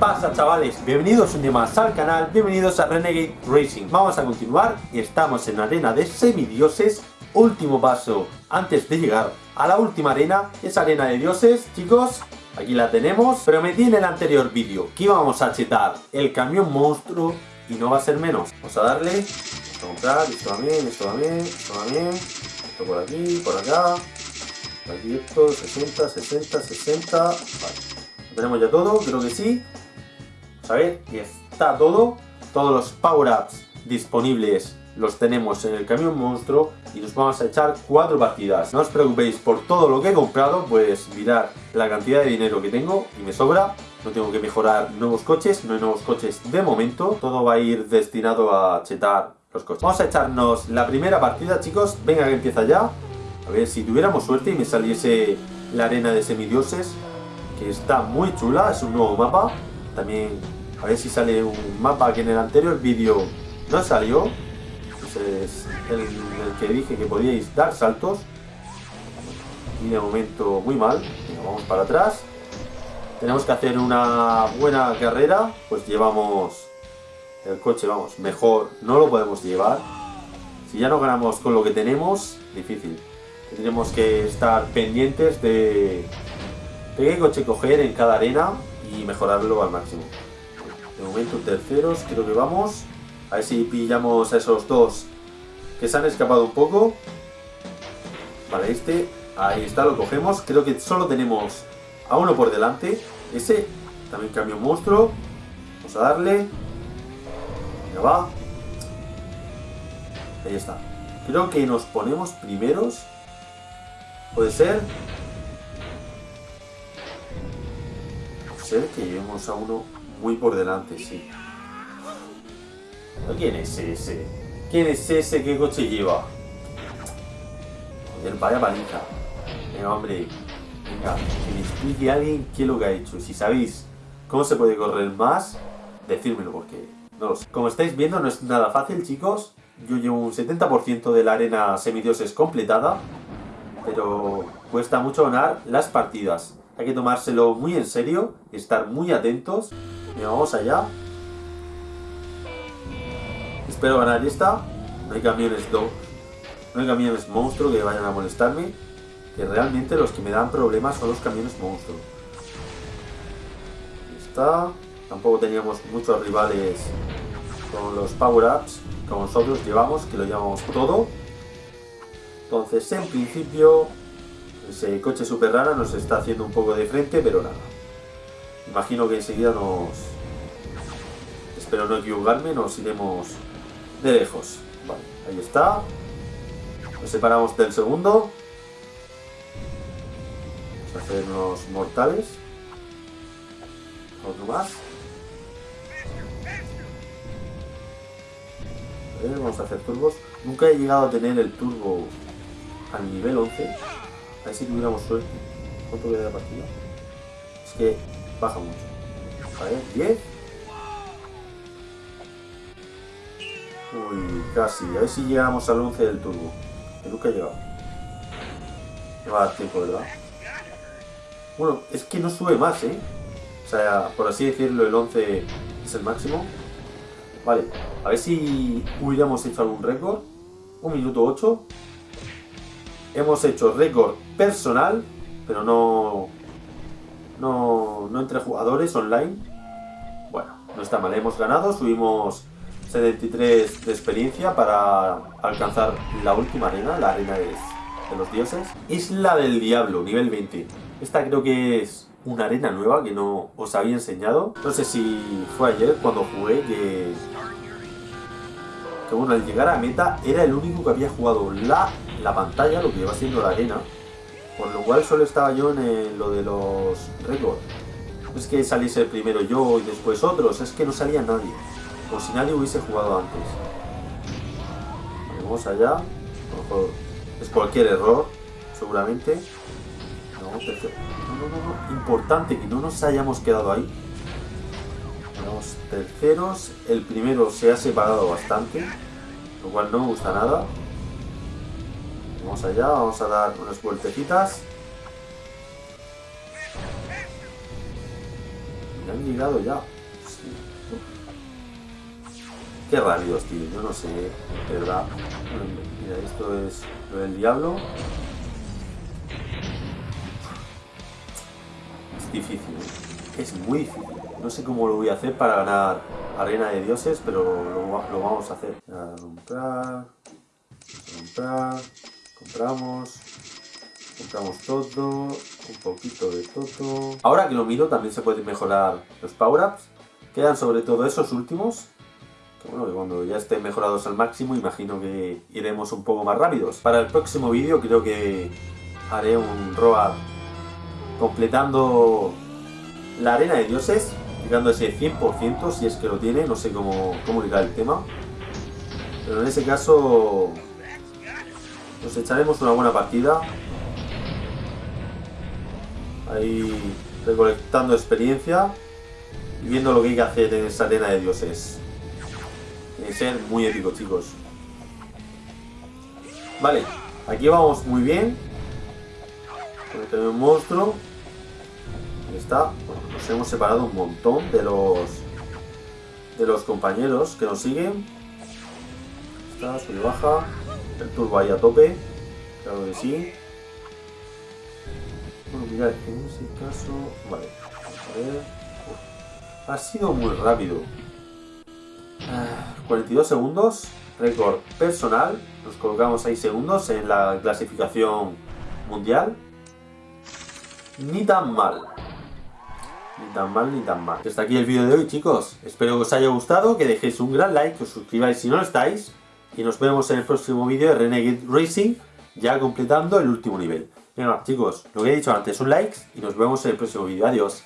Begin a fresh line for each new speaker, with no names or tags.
pasa chavales? Bienvenidos un día más al canal, bienvenidos a Renegade Racing. Vamos a continuar, estamos en la arena de semidioses. Último paso antes de llegar a la última arena Esa arena de dioses, chicos Aquí la tenemos, prometí en el anterior vídeo que íbamos a chetar el camión monstruo y no va a ser menos. Vamos a darle, vamos a comprar, esto también, esto también, esto también Esto por aquí, por acá Aquí esto, 60, 60, 60 Vale, tenemos ya todo, creo que sí A ver, y está todo Todos los power-ups disponibles los tenemos en el camión monstruo y nos vamos a echar cuatro partidas. No os preocupéis por todo lo que he comprado, pues mirad la cantidad de dinero que tengo y me sobra. No tengo que mejorar nuevos coches, no hay nuevos coches de momento. Todo va a ir destinado a chetar los coches. Vamos a echarnos la primera partida, chicos. Venga, que empieza ya. A ver, si tuviéramos suerte y me saliese la arena de semidioses, que está muy chula, es un nuevo mapa. También, a ver si sale un mapa que en el anterior vídeo no salió es el, que dije que podíais dar saltos. Y de momento muy mal. vamos para atrás. Tenemos que hacer una buena carrera. Pues llevamos el coche, vamos, mejor no lo podemos llevar. Si ya no ganamos con lo que tenemos, difícil. Tendremos que estar pendientes de qué coche coger en cada arena y mejorarlo al máximo. De momento terceros, creo que vamos. A ver si pillamos a esos dos que se han escapado un poco. Vale, este, ahí está, lo cogemos. Creo que solo tenemos a uno por delante. Ese, también cambio monstruo. Vamos a darle. Ya va. Ahí está. Creo que nos ponemos primeros. Puede ser. Puede ser que llevemos a uno muy por delante, sí. ¿Quién es ese? ¿Quién es ese? ¿Qué coche lleva? Joder, vaya paliza. Venga, hombre. Venga, que me explique alguien qué es lo que ha hecho. Si sabéis cómo se puede correr más, decírmelo porque no lo sé. Como estáis viendo, no es nada fácil, chicos. Yo llevo un 70% de la arena semidioses completada, pero cuesta mucho ganar las partidas. Hay que tomárselo muy en serio, estar muy atentos. Vamos allá. Espero ganar esta. No hay camiones do, no hay camiones monstruo que vayan a molestarme. Que realmente los que me dan problemas son los camiones monstruo. Está. Tampoco teníamos muchos rivales con los power-ups como nosotros llevamos, que lo llevamos todo. Entonces, en principio, ese coche super rara nos está haciendo un poco de frente, pero nada. Imagino que enseguida nos... Espero no equivocarme, nos iremos de lejos. Vale, ahí está. Nos separamos del segundo. Vamos a hacer unos mortales. Otro más. A ver, vamos a hacer turbos. Nunca he llegado a tener el turbo al nivel 11. A ver si tuviéramos suerte. ¿Cuánto queda de partida? Es que baja mucho. Ver, 10. Uy, casi. A ver si llegamos al 11 del turbo. Que nunca he llegado. Me va a dar tiempo, ¿verdad? Bueno, es que no sube más, ¿eh? O sea, por así decirlo, el 11 es el máximo. Vale, a ver si hubiéramos hecho algún récord. Un minuto 8. Hemos hecho récord personal, pero no, no, no entre jugadores online. Bueno, no está mal, hemos ganado, subimos 73 de experiencia para alcanzar la última arena, la arena de, los dioses. Es la del diablo, nivel 20. Esta creo que es una arena nueva que no os había enseñado. No sé si fue ayer cuando jugué que... Que bueno, al llegar a meta era el único que había jugado la, la pantalla, lo que iba siendo la arena. Por lo cual solo estaba yo en lo de los récords. No es que saliese primero yo y después otros, es que no salía nadie. Como si nadie hubiese jugado antes. Vamos allá. Es cualquier error, seguramente. No, tercero. No, no, no, Importante que no nos hayamos quedado ahí. Vamos terceros. El primero se ha separado bastante. Lo cual no me gusta nada. Vamos allá, vamos a dar unas vueltecitas. Y han llegado ya. Qué rápidos, tío. Yo no sé, de verdad. Mira, esto es lo del diablo. Es difícil, ¿eh? es muy difícil. No sé cómo lo voy a hacer para ganar Arena de Dioses, pero lo, vamos a hacer. A comprar, comprar, compramos, compramos todo, un poquito de todo. Ahora que lo miro también se pueden mejorar los power-ups. Quedan sobre todo esos últimos. Que bueno, que cuando ya estén mejorados al máximo, imagino que iremos un poco más rápidos. Para el próximo vídeo creo que haré un road completando la arena de dioses, llegando ese 100% si es que lo tiene, no sé cómo, cómo el tema. Pero en ese caso nos echaremos una buena partida. Ahí recolectando experiencia y viendo lo que hay que hacer en esa arena de dioses. Tiene que ser muy épico, chicos. Vale, aquí vamos muy bien. Con un monstruo. Ahí está. Nos hemos separado un montón de los de los compañeros que nos siguen. Está, sube baja. El turbo ahí a tope. Claro que sí. Bueno, mirad, en ese caso... Vale, a ver... Ha sido muy rápido. 42 ah, segundos, récord personal. Nos colocamos 6 segundos en la clasificación mundial. Ni tan mal. Ni tan mal, ni tan mal. Hasta aquí el vídeo de hoy, chicos. Espero que os haya gustado, que dejéis un gran like, que os suscribáis si no lo estáis. Y nos vemos en el próximo vídeo de Renegade Racing, ya completando el último nivel. Venga, chicos, lo que he dicho antes, un like y nos vemos en el próximo vídeo. Adiós.